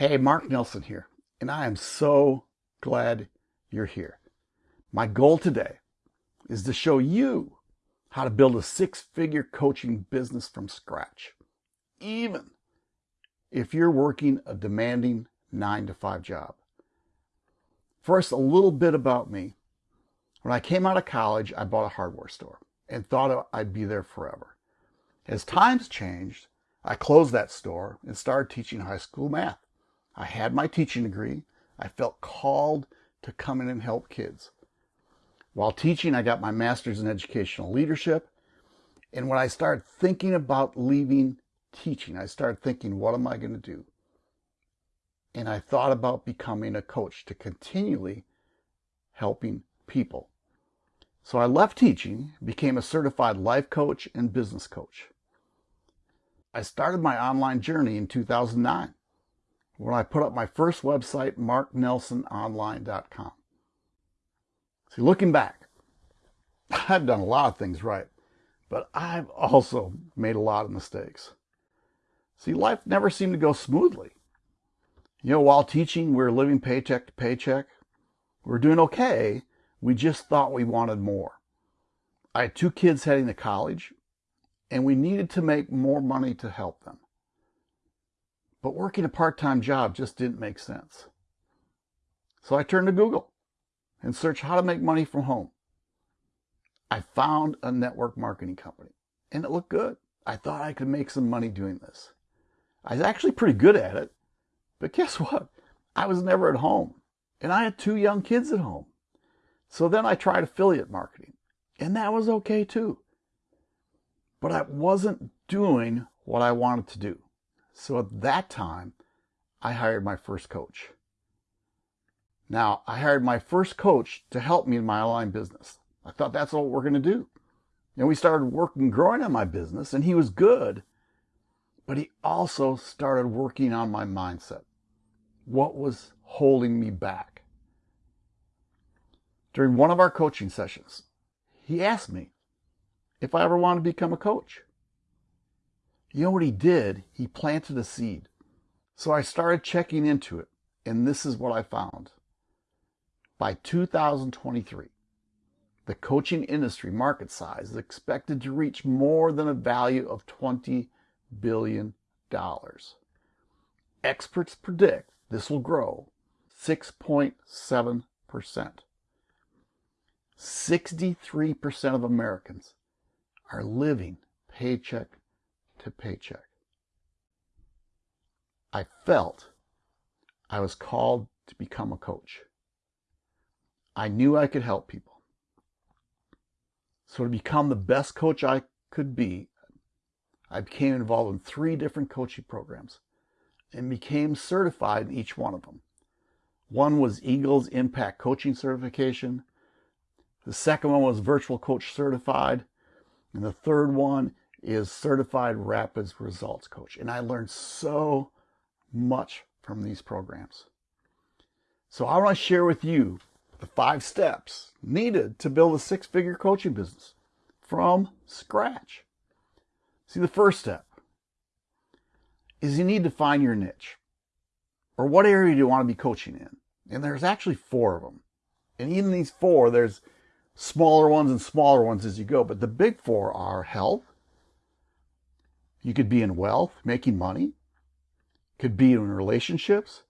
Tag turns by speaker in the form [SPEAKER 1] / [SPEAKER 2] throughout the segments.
[SPEAKER 1] Hey, Mark Nelson here, and I am so glad you're here. My goal today is to show you how to build a six-figure coaching business from scratch, even if you're working a demanding nine to five job. First, a little bit about me. When I came out of college, I bought a hardware store and thought I'd be there forever. As times changed, I closed that store and started teaching high school math. I had my teaching degree. I felt called to come in and help kids. While teaching, I got my master's in educational leadership. And when I started thinking about leaving teaching, I started thinking, what am I going to do? And I thought about becoming a coach to continually helping people. So I left teaching, became a certified life coach and business coach. I started my online journey in 2009 when I put up my first website, marknelsononline.com. See, looking back, I've done a lot of things right, but I've also made a lot of mistakes. See, life never seemed to go smoothly. You know, while teaching, we are living paycheck to paycheck. We are doing okay. We just thought we wanted more. I had two kids heading to college, and we needed to make more money to help them. But working a part-time job just didn't make sense. So I turned to Google and searched how to make money from home. I found a network marketing company, and it looked good. I thought I could make some money doing this. I was actually pretty good at it, but guess what? I was never at home, and I had two young kids at home. So then I tried affiliate marketing, and that was okay too. But I wasn't doing what I wanted to do. So at that time, I hired my first coach. Now, I hired my first coach to help me in my online business. I thought that's what we're going to do. And we started working, growing on my business, and he was good, but he also started working on my mindset. What was holding me back? During one of our coaching sessions, he asked me if I ever wanted to become a coach. You know what he did? He planted a seed. So I started checking into it, and this is what I found. By 2023, the coaching industry market size is expected to reach more than a value of $20 billion. Experts predict this will grow 6.7%. 63% of Americans are living paycheck to paycheck. I felt I was called to become a coach. I knew I could help people. So to become the best coach I could be, I became involved in three different coaching programs and became certified in each one of them. One was Eagles Impact Coaching Certification. The second one was Virtual Coach Certified. And the third one is Certified Rapids Results Coach. And I learned so much from these programs. So I want to share with you the five steps needed to build a six-figure coaching business from scratch. See, the first step is you need to find your niche or what area do you want to be coaching in? And there's actually four of them. And even these four, there's smaller ones and smaller ones as you go. But the big four are health, you could be in wealth, making money, could be in relationships,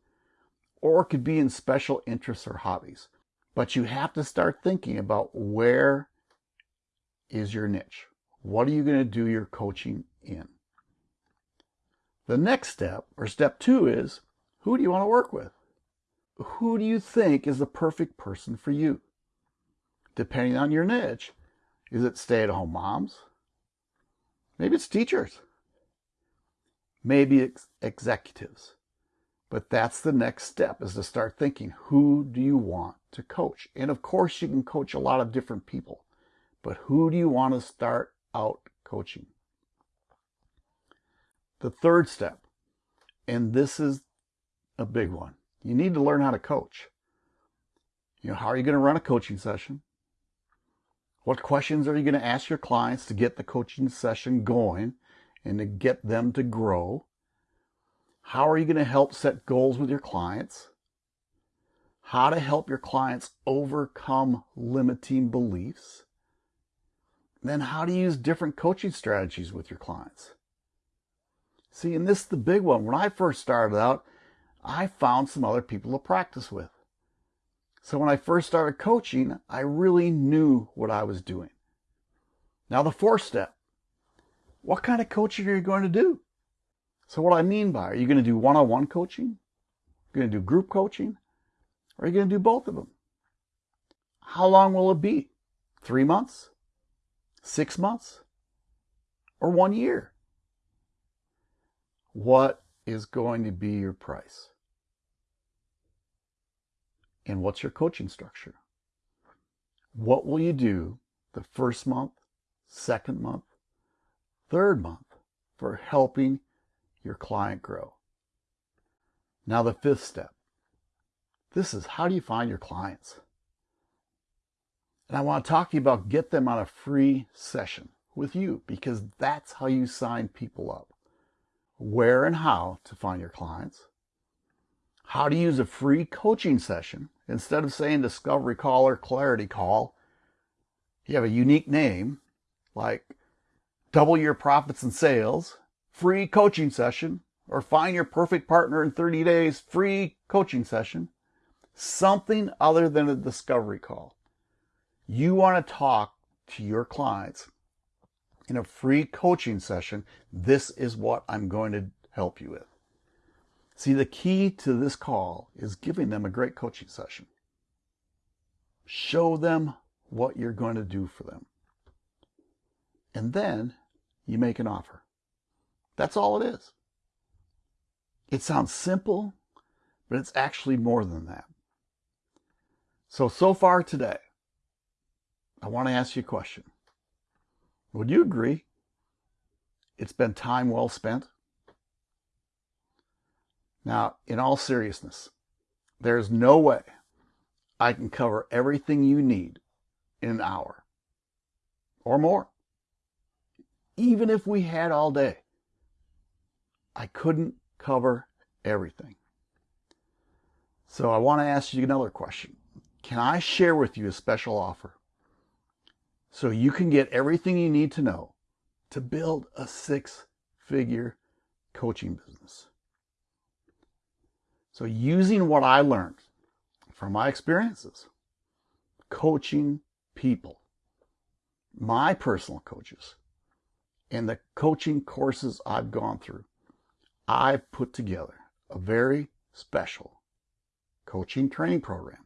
[SPEAKER 1] or could be in special interests or hobbies. But you have to start thinking about where is your niche? What are you going to do your coaching in? The next step, or step two, is who do you want to work with? Who do you think is the perfect person for you? Depending on your niche, is it stay at home moms? Maybe it's teachers maybe ex executives. But that's the next step is to start thinking, who do you want to coach? And of course, you can coach a lot of different people, but who do you want to start out coaching? The third step, and this is a big one, you need to learn how to coach. You know, how are you going to run a coaching session? What questions are you going to ask your clients to get the coaching session going? And to get them to grow? how are you going to help set goals with your clients, how to help your clients overcome limiting beliefs, then how to use different coaching strategies with your clients. See, and this is the big one. When I first started out, I found some other people to practice with. So when I first started coaching, I really knew what I was doing. Now the fourth step, what kind of coaching are you going to do? So what I mean by, are you going to do one-on-one coaching? Are you going to do group coaching? Or are you going to do both of them? How long will it be? Three months? Six months? Or one year? What is going to be your price? And what's your coaching structure? What will you do the first month, second month, third month for helping your client grow? Now, the fifth step. This is how do you find your clients? And I want to talk to you about get them on a free session with you because that's how you sign people up. Where and how to find your clients, how to use a free coaching session. Instead of saying discovery call or clarity call, you have a unique name like double your profits and sales, free coaching session, or find your perfect partner in 30 days, free coaching session. Something other than a discovery call. You want to talk to your clients in a free coaching session. This is what I'm going to help you with. See, the key to this call is giving them a great coaching session. Show them what you're going to do for them. And then you make an offer. That's all it is. It sounds simple, but it's actually more than that. So, so far today, I want to ask you a question. Would you agree it's been time well spent? Now, in all seriousness, there's no way I can cover everything you need in an hour or more. Even if we had all day, I couldn't cover everything. So I want to ask you another question. Can I share with you a special offer so you can get everything you need to know to build a six figure coaching business? So using what I learned from my experiences, coaching people, my personal coaches, and the coaching courses I've gone through, I've put together a very special coaching training program.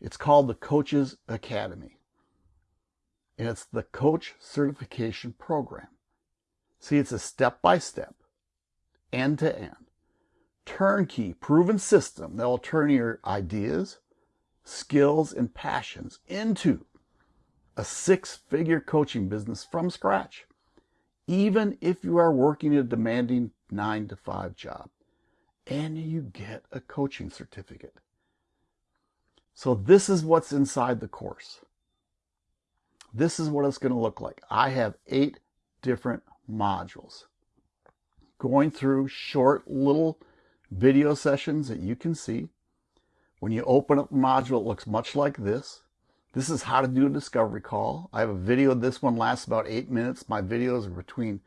[SPEAKER 1] It's called the Coaches Academy. And it's the Coach Certification Program. See, it's a step-by-step, end-to-end turnkey, proven system that will turn your ideas, skills, and passions into a six figure coaching business from scratch, even if you are working a demanding nine to five job and you get a coaching certificate. So, this is what's inside the course. This is what it's going to look like. I have eight different modules going through short little video sessions that you can see. When you open up the module, it looks much like this. This is how to do a discovery call. I have a video. This one lasts about eight minutes. My videos are between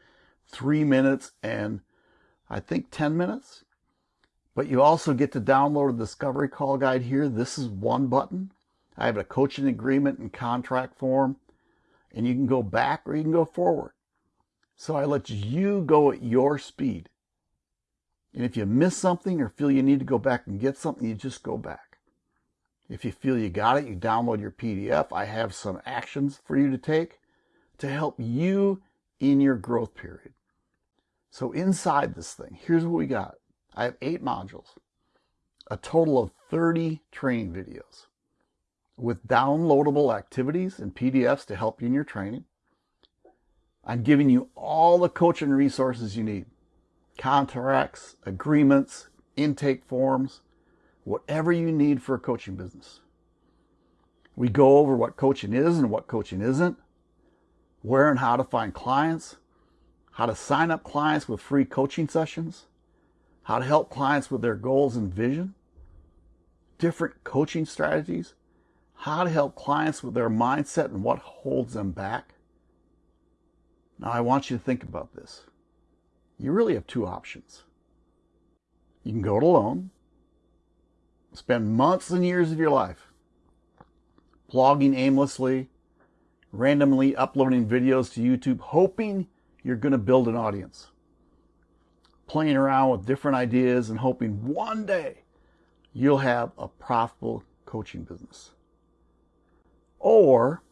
[SPEAKER 1] three minutes and I think 10 minutes. But you also get to download a discovery call guide here. This is one button. I have a coaching agreement and contract form. And you can go back or you can go forward. So I let you go at your speed. And if you miss something or feel you need to go back and get something, you just go back. If you feel you got it, you download your PDF. I have some actions for you to take to help you in your growth period. So inside this thing, here's what we got. I have eight modules, a total of 30 training videos with downloadable activities and PDFs to help you in your training. I'm giving you all the coaching resources you need contracts, agreements, intake forms, whatever you need for a coaching business. We go over what coaching is and what coaching isn't, where and how to find clients, how to sign up clients with free coaching sessions, how to help clients with their goals and vision, different coaching strategies, how to help clients with their mindset and what holds them back. Now, I want you to think about this. You really have two options. You can go it alone, spend months and years of your life blogging aimlessly, randomly uploading videos to YouTube, hoping you're going to build an audience playing around with different ideas and hoping one day you'll have a profitable coaching business. Or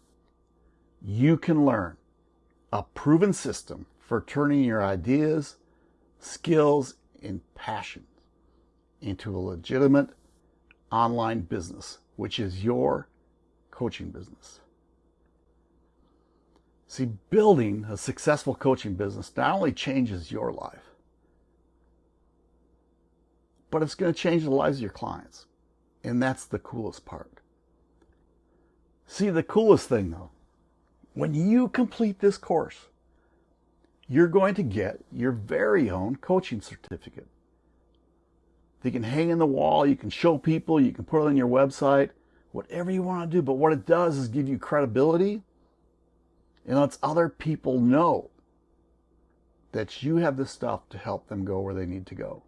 [SPEAKER 1] you can learn a proven system for turning your ideas, skills, and passions into a legitimate online business, which is your coaching business. See, building a successful coaching business not only changes your life, but it's going to change the lives of your clients. And that's the coolest part. See, the coolest thing though, when you complete this course, you're going to get your very own coaching certificate. You can hang in the wall, you can show people, you can put it on your website, whatever you want to do. But what it does is give you credibility and lets other people know that you have the stuff to help them go where they need to go.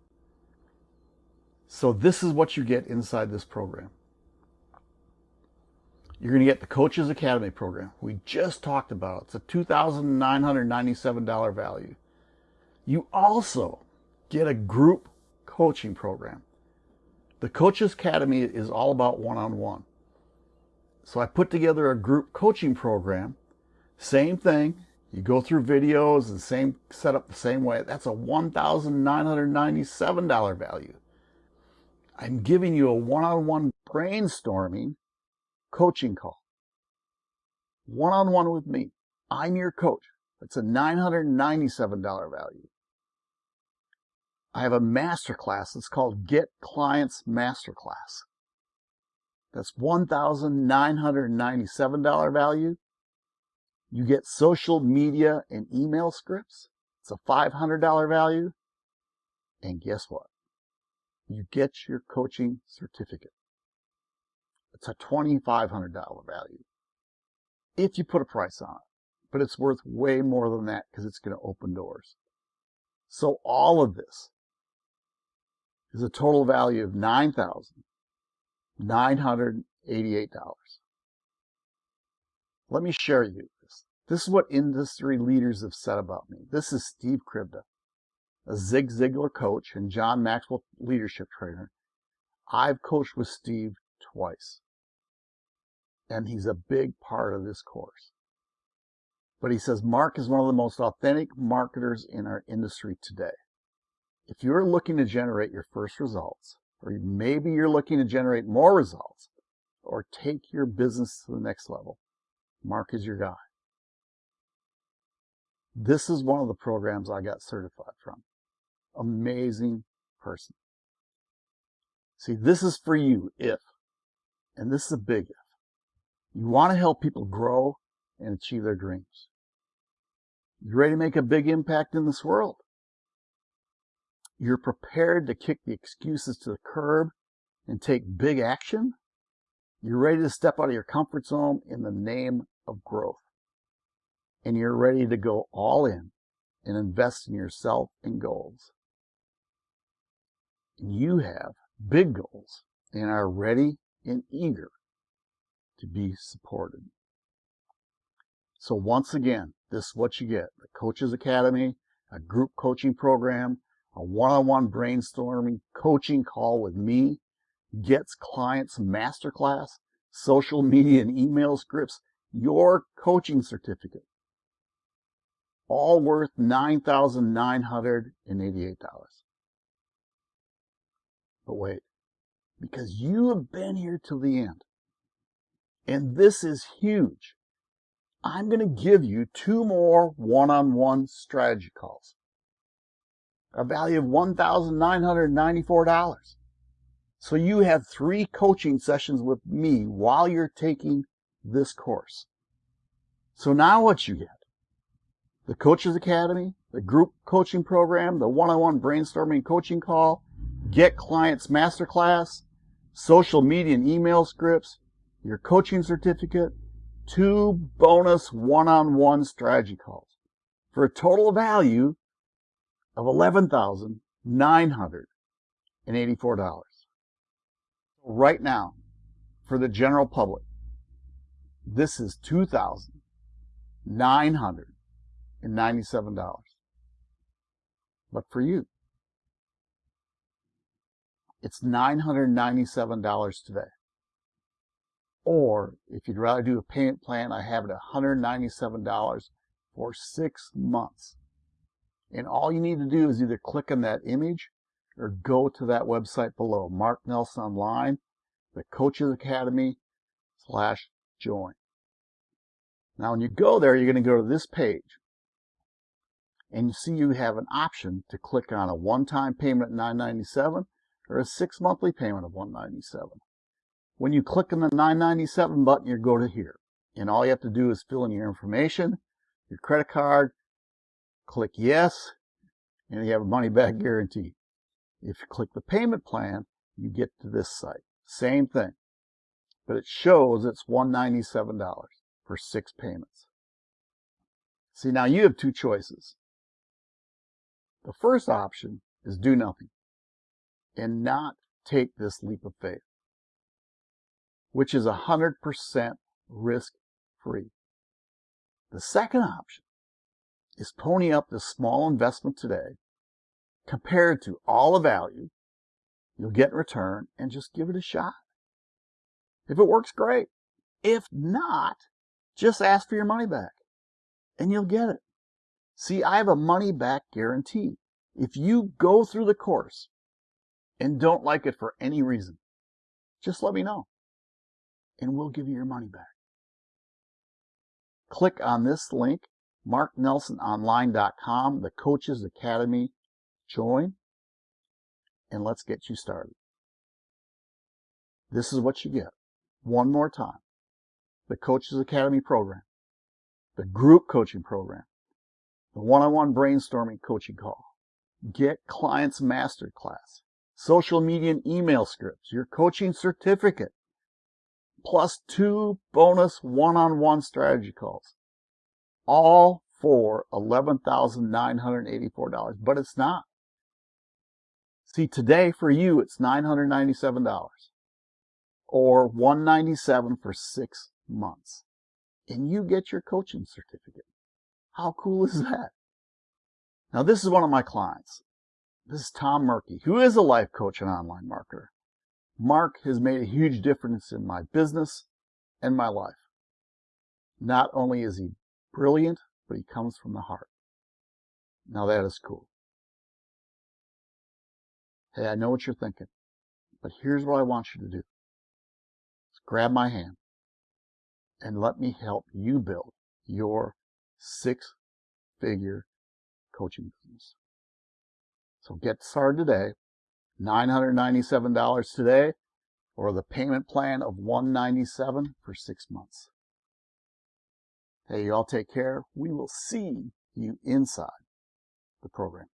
[SPEAKER 1] So this is what you get inside this program. You're going to get the Coaches Academy program. We just talked about it. It's a $2,997 value. You also get a group coaching program. The Coaches Academy is all about one-on-one. -on -one. So I put together a group coaching program. Same thing. You go through videos and same set up the same way. That's a $1,997 value. I'm giving you a one-on-one brainstorming coaching call. One-on-one with me. I'm your coach. It's a $997 value. I have a masterclass. It's called Get Clients Masterclass. That's $1,997 value. You get social media and email scripts. It's a $500 value. And guess what? you get your coaching certificate. It's a $2,500 value if you put a price on it. But it's worth way more than that because it's going to open doors. So all of this is a total value of $9,988. Let me share you this. This is what industry leaders have said about me. This is Steve Kribda a Zig Ziglar coach and John Maxwell leadership trainer. I've coached with Steve twice. And he's a big part of this course. But he says Mark is one of the most authentic marketers in our industry today. If you're looking to generate your first results, or maybe you're looking to generate more results, or take your business to the next level, Mark is your guy. This is one of the programs I got certified from amazing person. See, this is for you if, and this is a big if, you want to help people grow and achieve their dreams. You're ready to make a big impact in this world. You're prepared to kick the excuses to the curb and take big action. You're ready to step out of your comfort zone in the name of growth. And you're ready to go all in and invest in yourself and goals And you have big goals and are ready and eager to be supported. So once again, this is what you get. The Coaches Academy, a group coaching program, a one-on-one brainstorming coaching call with me, gets clients masterclass, social media and email scripts, your coaching certificate. All worth $9,988. But wait, because you have been here till the end. And this is huge. I'm going to give you two more one-on-one strategy calls. A value of $1,994. So you have three coaching sessions with me while you're taking this course. So now what you get the Coaches Academy, the group coaching program, the one-on-one brainstorming coaching call, Get Clients Masterclass, social media and email scripts, your coaching certificate, two bonus one-on-one strategy calls for a total value of $11,984. Right now, for the general public, this is $2,997. But for you, it's $997 today. Or if you'd rather do a payment plan, I have it at $197 for six months. And all you need to do is either click on that image or go to that website below, Mark Nelson Online, the Coaches Academy slash join. Now when you go there, you're going to go to this page. And you see you have an option to click on a one-time payment at 997 or a six monthly payment of 197 when you click on the 997 button you go to here. And all you have to do is fill in your information your credit card click yes and you have a money back guarantee. If you click the payment plan you get to this site. Same thing but it shows it's $197 for six payments. See now you have two choices. The first option is do nothing and not take this leap of faith, which is 100% risk free. The second option is pony up this small investment today compared to all the value you'll get in return and just give it a shot. If it works, great. If not, just ask for your money back and you'll get it. See, I have a money back guarantee. If you go through the course and don't like it for any reason, just let me know and we'll give you your money back. Click on this link, marknelsononline.com, the Coaches Academy. Join and let's get you started. This is what you get. One more time. The Coaches Academy program, the group coaching program, the one-on-one brainstorming coaching call, get clients masterclass, social media and email scripts, your coaching certificate, plus two bonus one-on-one strategy calls. All for $11,984, but it's not. See, today for you, it's $997 or 197 for six months. And you get your coaching certificate. How cool is that? Now, this is one of my clients. This is Tom Murky, who is a life coach and online marketer. Mark has made a huge difference in my business and my life. Not only is he brilliant, but he comes from the heart. Now that is cool. Hey, I know what you're thinking, but here's what I want you to do. grab my hand and let me help you build your six figure coaching business. So get started today. $997 today or the payment plan of 197 for six months. Hey, you all take care. We will see you inside the program.